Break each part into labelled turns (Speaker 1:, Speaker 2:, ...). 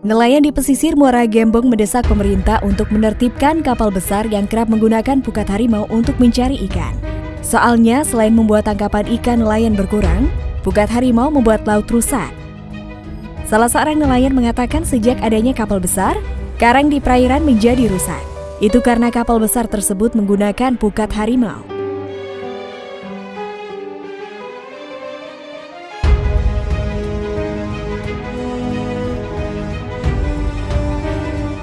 Speaker 1: Nelayan di pesisir Muara Gembong mendesak pemerintah untuk menertibkan kapal besar yang kerap menggunakan pukat harimau untuk mencari ikan. Soalnya, selain membuat tangkapan ikan nelayan berkurang, pukat harimau membuat laut rusak. Salah seorang nelayan mengatakan sejak adanya kapal besar, karang di perairan menjadi rusak. Itu karena kapal besar tersebut menggunakan pukat harimau.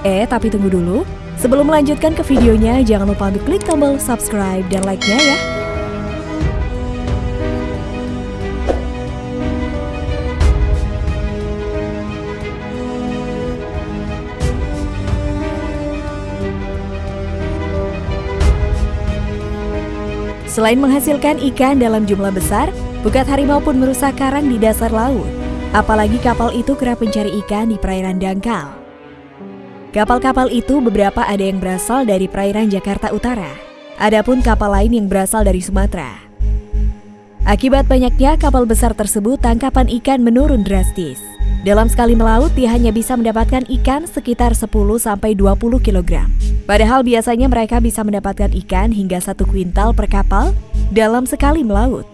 Speaker 1: Eh, tapi tunggu dulu. Sebelum melanjutkan ke videonya, jangan lupa untuk klik tombol subscribe dan like-nya ya. Selain menghasilkan ikan dalam jumlah besar, bukat harimau pun merusak karang di dasar laut. Apalagi kapal itu kerap mencari ikan di perairan dangkal. Kapal-kapal itu beberapa ada yang berasal dari perairan Jakarta Utara. Adapun kapal lain yang berasal dari Sumatera. Akibat banyaknya kapal besar tersebut, tangkapan ikan menurun drastis. Dalam sekali melaut, dia hanya bisa mendapatkan ikan sekitar 10-20 kg. Padahal biasanya mereka bisa mendapatkan ikan hingga satu kuintal per kapal dalam sekali melaut.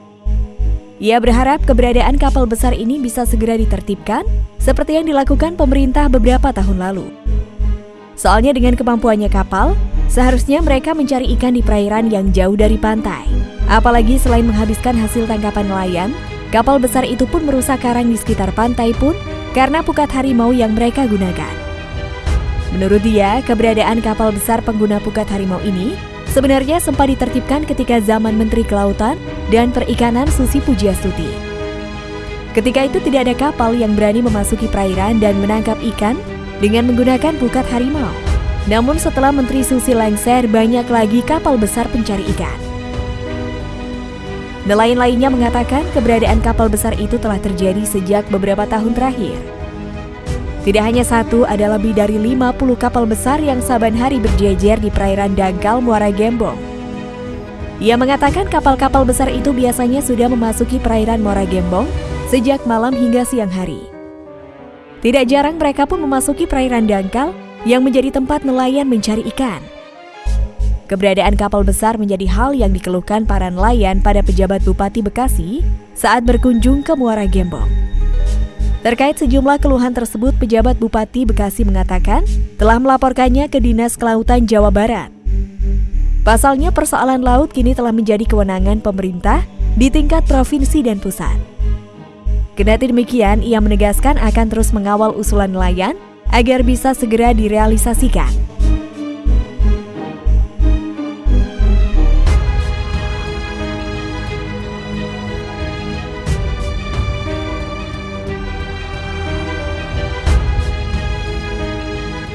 Speaker 1: Ia berharap keberadaan kapal besar ini bisa segera ditertibkan, seperti yang dilakukan pemerintah beberapa tahun lalu. Soalnya dengan kemampuannya kapal, seharusnya mereka mencari ikan di perairan yang jauh dari pantai. Apalagi selain menghabiskan hasil tangkapan nelayan, kapal besar itu pun merusak karang di sekitar pantai pun karena pukat harimau yang mereka gunakan. Menurut dia, keberadaan kapal besar pengguna pukat harimau ini sebenarnya sempat ditertibkan ketika zaman Menteri Kelautan dan Perikanan Susi Pujiastuti. Ketika itu tidak ada kapal yang berani memasuki perairan dan menangkap ikan dengan menggunakan pukat harimau. Namun setelah Menteri Susi lengser, banyak lagi kapal besar pencari ikan. Nelayan lainnya mengatakan keberadaan kapal besar itu telah terjadi sejak beberapa tahun terakhir. Tidak hanya satu, ada lebih dari 50 kapal besar yang saban hari berjejer di perairan Dangkal Muara Gembong. Ia mengatakan kapal-kapal besar itu biasanya sudah memasuki perairan Muara Gembong sejak malam hingga siang hari. Tidak jarang mereka pun memasuki perairan dangkal yang menjadi tempat nelayan mencari ikan. Keberadaan kapal besar menjadi hal yang dikeluhkan para nelayan pada pejabat Bupati Bekasi saat berkunjung ke Muara Gembong. Terkait sejumlah keluhan tersebut, pejabat Bupati Bekasi mengatakan telah melaporkannya ke Dinas Kelautan Jawa Barat. Pasalnya persoalan laut kini telah menjadi kewenangan pemerintah di tingkat provinsi dan pusat. Kendati demikian, ia menegaskan akan terus mengawal usulan nelayan agar bisa segera direalisasikan.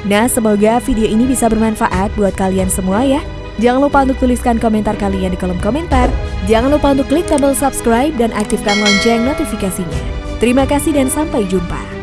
Speaker 1: Nah, semoga video ini bisa bermanfaat buat kalian semua ya. Jangan lupa untuk tuliskan komentar kalian di kolom komentar. Jangan lupa untuk klik tombol subscribe dan aktifkan lonceng notifikasinya. Terima kasih dan sampai jumpa.